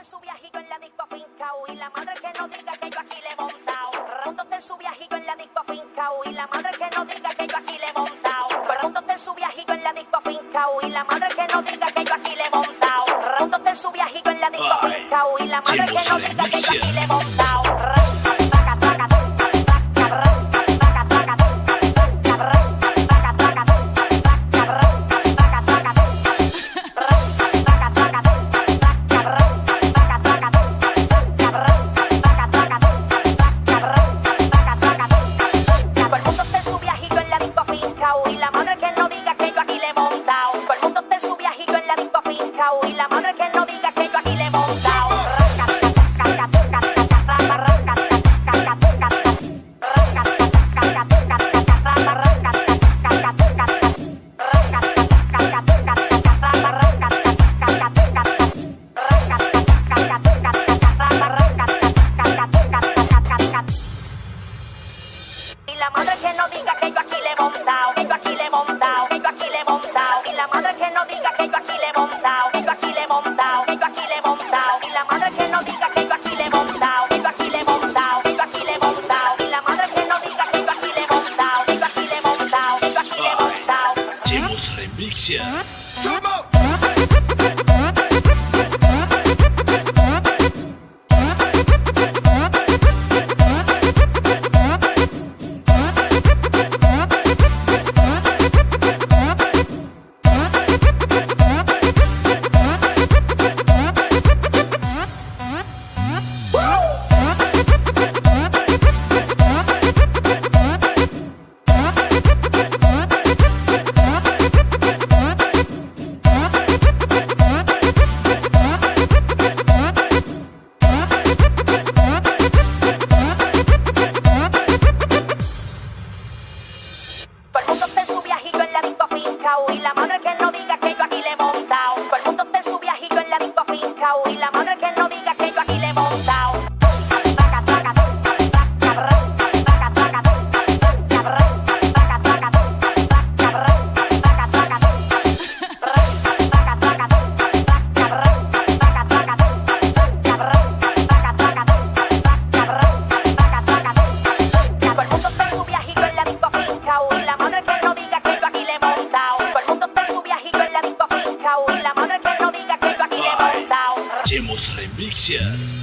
en su viajito en la disco fincao y la madre que no diga que yo aquí le he montao. Pregúntate en su viajito en la disco fincao y la madre que no diga que yo aquí le he montao. Pregúntate en su viajito en la disco fincao y la madre que no diga que yo aquí le he montao. Pregúntate en su viajito en la disco Ay, fincao y la madre que no diga que yo aquí le he montao. La madre que no diga que yo aquí le he montao, que yo aquí le he montao, que yo aquí le he montao. Y la madre que no diga que yo aquí le he montao, que yo aquí le he montao, que yo aquí le he montao. Y la madre que no diga que yo aquí le he montao, que yo aquí le he montao, que yo aquí le he montao. Y la madre que no diga que yo aquí le he montao, que yo aquí le he montao, que yo aquí le he montao. Chemos Pictures.